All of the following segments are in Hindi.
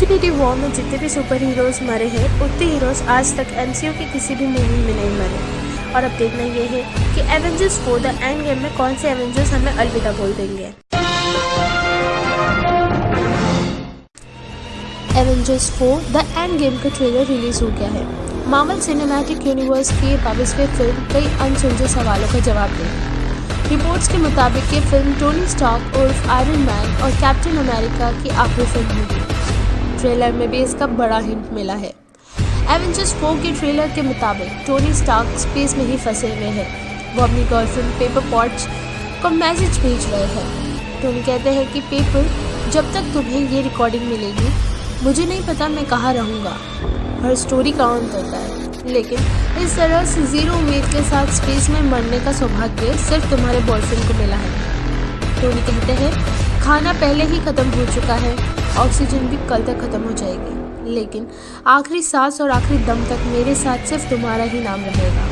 इन्फिनिटी वॉर में जितने भी सुपर हीरोज मरे हैं, उतने हीरोज आज तक एमसीयू की किसी भी मूवी में नहीं मरे। और अब देखना ये है कि Avengers four the end game में कौन से एवेंजर्स हमें अलविदा बोल देंगे। Avengers four the end game का ट्रेलर रिलीज़ हो गया है। मार्वल सिनेमैटिक यूनिवर्स की बाईसवीं फ़िल्म कई अनसुलझे सवालों का जवाब देगी रिपोर्ट्स के मुताबिक ये फ़िल्म टोनी स्टॉक उर्फ़ आयरन मैन और कैप्टन अमेरिका की आखिरी फ़िल्म होगी। ट्रेलर में भी इसका बड़ा हिंट मिला है। एवेंजर्स फोर के ट्रेलर के मुताबिक टोनी स्टॉक स्पेस में ही फंसे हुए हैं। वो अपनी गर्लफ्रेंड पेपर पॉट्स को मैसेज भेज रहे हैं। टोनी कहते हैं कि पेपर जब तक तुम्हें ये रिकॉर्डिंग मिलेगी, मुझे नहीं पता मैं कहाँ रहूँगा। हर स्टोरी का अंत होता है। लेकिन इस तरह से ज़ीरो उम्मीद के साथ स्पेस में मरने का सौभाग्य सिर्फ़ तुम्हारे बॉयफ्रेंड को मिला है। टोनी कहते हैं, खाना पहले ही ख़त्म हो चुका है। ऑक्सीजन भी कल तक ख़त्म हो जाएगी। लेकिन आखिरी सांस और आखिरी दम तक मेरे साथ सिर्फ़ तुम्हारा ही नाम रहेगा।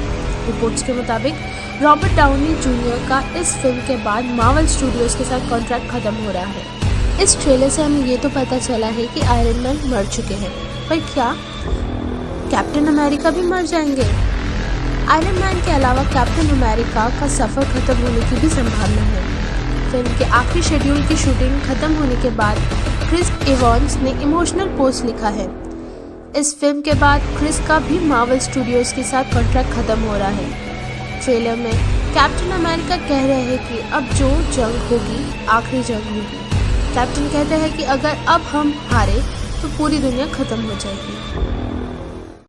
रिपोर्ट्स के मुताबिक, रॉबर्ट डाउनी जूनियर का इस फ़िल्म के बाद मावल स्टूडियोज़ के साथ कॉन्ट्रैक्ट ख़त्म हो रहा है। इस ट्रेलर से हमें ये तो पता चला है कि आयरन मैन मर चुके हैं। पर क्या कैप्टन अमेरिका भी मर जाएँगे? आयरन मैन के अलावा कैप्टन अमेरिका का सफ़र खत्म होने की भी संभावना है। फ़िल्म के आखिरी शेड्यूल की शूटिंग खत्म होने के बाद क्रिस इवॉन्स ने इमोशनल पोस्ट लिखा है। इस फ़िल्म के बाद क्रिस का भी मार्वल स्टूडियोज के साथ कॉन्ट्रैक्ट खत्म हो रहा है। ट्रेलर में कैप्टन अमेरिका कह रहे हैं कि अब जो जंग होगी, आखिरी जंग होगी। कैप्टन कहते हैं कि अगर अब हम हारे तो पूरी दुनिया खत्म हो जाएगी।